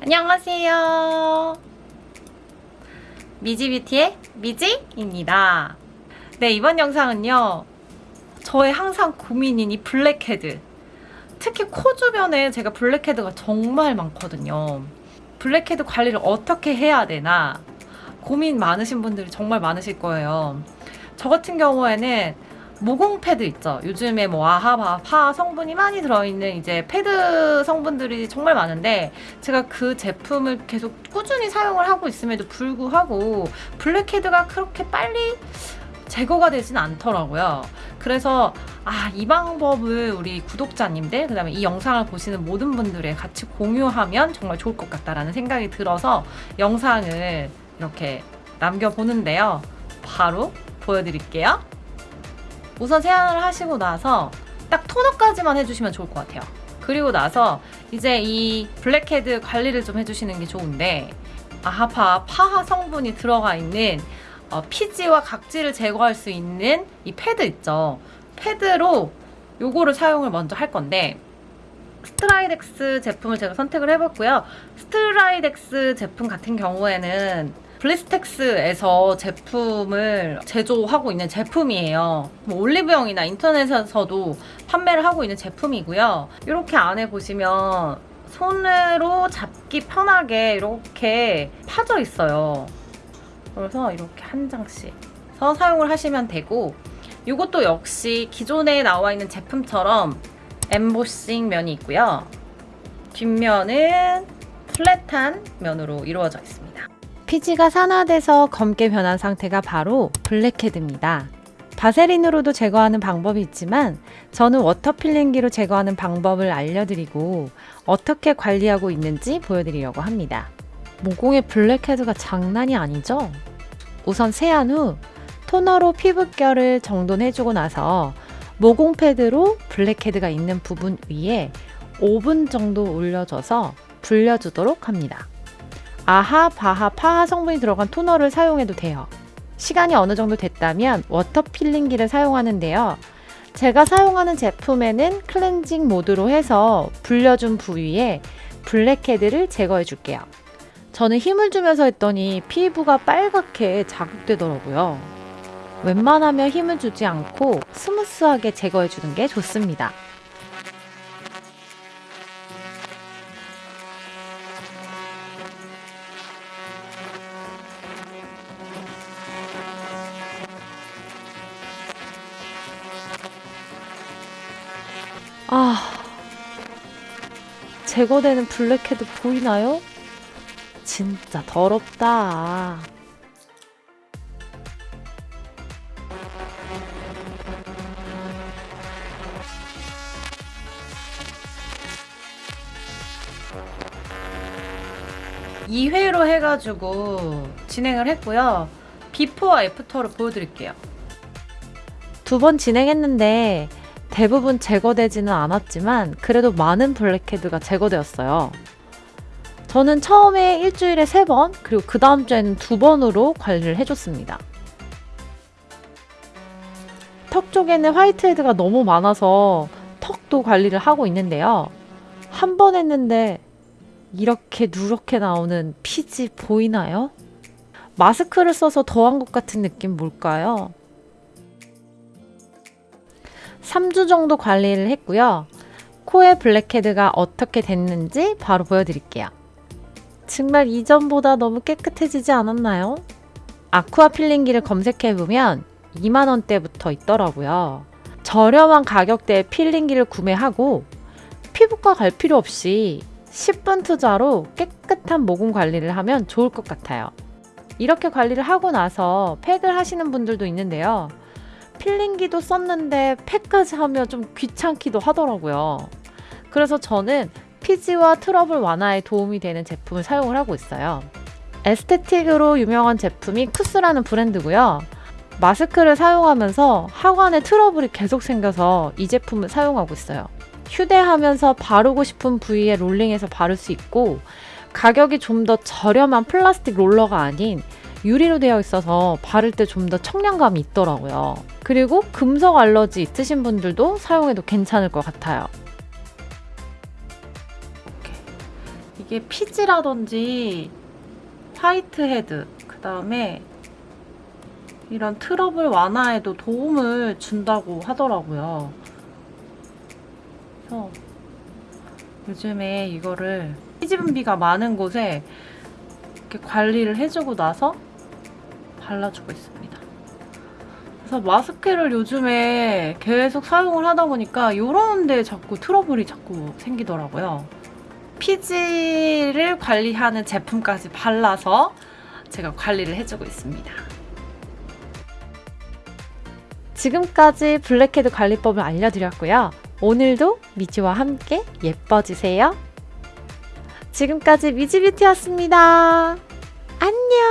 안녕하세요. 미지뷰티의 미지입니다. 네, 이번 영상은요. 저의 항상 고민인 이 블랙헤드. 특히 코 주변에 제가 blackhead가 정말 많거든요. 블랙헤드 관리를 어떻게 해야 되나 고민 많으신 분들이 정말 많으실 거예요. 저 같은 경우에는 모공 패드 있죠. 요즘에 뭐 AHA, PHA 성분이 많이 들어있는 이제 패드 성분들이 정말 많은데 제가 그 제품을 계속 꾸준히 사용을 하고 있음에도 불구하고 블랙헤드가 그렇게 빨리 제거가 되진 않더라고요. 그래서 아, 이 방법을 우리 구독자님들, 그 다음에 이 영상을 보시는 모든 분들에 같이 공유하면 정말 좋을 것 같다라는 생각이 들어서 영상을 이렇게 남겨보는데요. 바로 보여드릴게요. 우선 세안을 하시고 나서 딱 토너까지만 해주시면 좋을 것 같아요. 그리고 나서 이제 이 블랙헤드 관리를 좀 해주시는 게 좋은데 AHA, BHA, PHA 성분이 들어가 있는 어, 피지와 각질을 제거할 수 있는 이 패드 있죠. 패드로 요거를 사용을 먼저 할 건데 스트라이덱스 제품을 제가 선택을 해봤고요. 스트라이덱스 제품 같은 경우에는 블리스텍스에서 제품을 제조하고 있는 제품이에요. 뭐 올리브영이나 인터넷에서도 판매를 하고 있는 제품이고요. 이렇게 안에 보시면 손으로 잡기 편하게 이렇게 파져 있어요. 그래서 이렇게 한 장씩 서 사용을 하시면 되고 이것도 역시 기존에 나와 있는 제품처럼 엠보싱 면이 있고요. 뒷면은 플랫한 면으로 이루어져 있습니다. 피지가 산화돼서 검게 변한 상태가 바로 블랙헤드입니다. 바세린으로도 제거하는 방법이 있지만 저는 water peeling기로 제거하는 방법을 알려드리고 어떻게 관리하고 있는지 보여드리려고 합니다. 모공의 blackhead가 장난이 아니죠? 우선 세안 후 토너로 피부결을 정돈해주고 나서 모공 패드로 blackhead가 있는 부분 위에 5분 정도 올려줘서 불려주도록 합니다. AHA, BHA, PHA 성분이 들어간 토너를 사용해도 돼요. 시간이 어느 정도 됐다면 water peeling기를 사용하는데요. 제가 사용하는 제품에는 클렌징 모드로 해서 불려준 부위에 blackhead를 제거해 줄게요. 저는 힘을 주면서 했더니 피부가 빨갛게 자극되더라고요. 웬만하면 힘을 주지 않고 스무스하게 제거해 주는 게 좋습니다. 아, 제거되는 블랙헤드 보이나요? 진짜 더럽다. (2회로) 해가지고 진행을 했고요 before와 after를 보여드릴게요 두 번 진행했는데 대부분 제거되지는 않았지만 그래도 많은 블랙헤드가 제거되었어요. 저는 처음에 일주일에 3번 그리고 그 다음 주에는 2번으로 관리를 해줬습니다. 턱 쪽에는 화이트헤드가 너무 많아서 턱도 관리를 하고 있는데요. 한 번 했는데 이렇게 누렇게 나오는 피지 보이나요? 마스크를 써서 더한 것 같은 느낌 뭘까요? 3주 정도 관리를 했고요. 코의 블랙헤드가 어떻게 됐는지 바로 보여드릴게요. 정말 이전보다 너무 깨끗해지지 않았나요? 아쿠아 필링기를 검색해보면 2만원대부터 있더라고요. 저렴한 가격대의 필링기를 구매하고 피부과 갈 필요 없이 10분 투자로 깨끗한 모공 관리를 하면 좋을 것 같아요. 이렇게 관리를 하고 나서 팩을 하시는 분들도 있는데요. peeling기도 썼는데 팩까지 하면 좀 귀찮기도 하더라고요. 그래서 저는 피지와 트러블 완화에 도움이 되는 제품을 사용을 하고 있어요. aesthetic으로 유명한 제품이 쿠스라는 브랜드고요. 마스크를 사용하면서 하관에 트러블이 계속 생겨서 이 제품을 사용하고 있어요. 휴대하면서 바르고 싶은 부위에 롤링해서 바를 수 있고 가격이 좀 더 저렴한 플라스틱 롤러가 아닌 유리로 되어 있어서 바를 때 좀 더 청량감이 있더라고요. 그리고 금속 알러지 있으신 분들도 사용해도 괜찮을 것 같아요. 이게 피지라든지 whitehead, 그 다음에 이런 트러블 완화에도 도움을 준다고 하더라고요. 그래서 요즘에 이거를 피지분비가 많은 곳에 이렇게 관리를 해주고 나서 발라주고 있습니다. 그래서 마스크를 요즘에 계속 사용을 하다 보니까 이런 데 자꾸 트러블이 자꾸 생기더라고요. 피지를 관리하는 제품까지 발라서 제가 관리를 해주고 있습니다. 지금까지 블랙헤드 관리법을 알려드렸고요. 오늘도 미지와 함께 예뻐지세요. 지금까지 미지뷰티였습니다. 안녕!